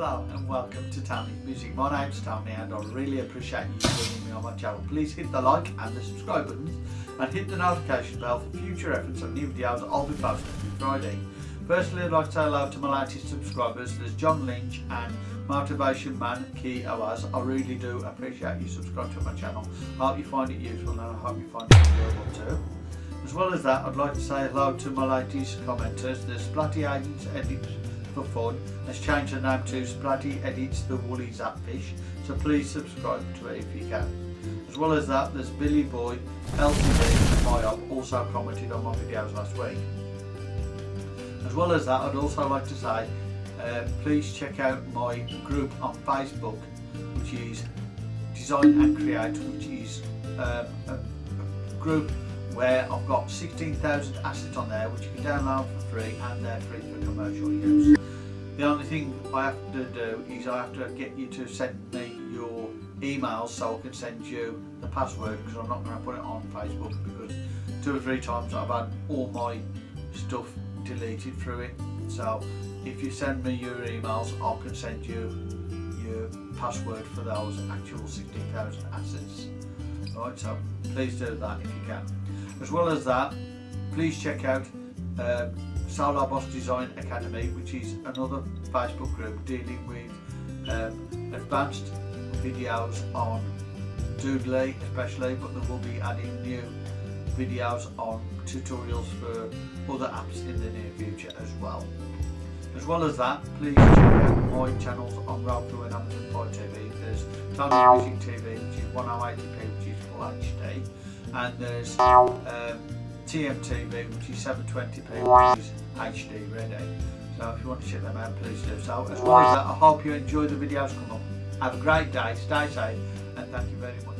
Hello and welcome to Tony Music. My name's Tony and I really appreciate you joining me on my channel. Please hit the like and the subscribe buttons and hit the notification bell for future reference of new videos I'll be posting every Friday. Firstly, I'd like to say hello to my latest subscribers. There's John Lynch and Motivation Man Key Oaz. I really do appreciate you subscribing to my channel. I hope you find it useful and I hope you find it enjoyable too. As well as that, I'd like to say hello to my latest commenters. There's Splatty Agents Edits for Fun has changed the name to Splatty Edits the Woolly Zapfish, so please subscribe to it if you can. As well as that, there's Billy Boy LCD Myop also commented on my videos last week. As well as that, I'd also like to say, uh, please check out my group on Facebook, which is Design and Create, which is um, a group where I've got 16,000 assets on there which you can download for free and they're free for commercial use. The only thing I have to do is I have to get you to send me your emails so I can send you the password because I'm not going to put it on Facebook because two or three times I've had all my stuff deleted through it. So if you send me your emails I can send you your password for those actual 16,000 assets. Alright, so please do that if you can. As well as that, please check out uh, Solar Boss Design Academy, which is another Facebook group dealing with um, advanced videos on Doodly especially, but they will be adding new videos on tutorials for other apps in the near future as well. As well as that, please check out my channels on Roku and Amazon Fire TV. There's Tony Music TV, which is 1080p, which is full HD and there's um, TMTV which is 720p which is HD ready so if you want to check them out please do so. As well as that I hope you enjoy the videos. Come up have a great day. Stay safe and thank you very much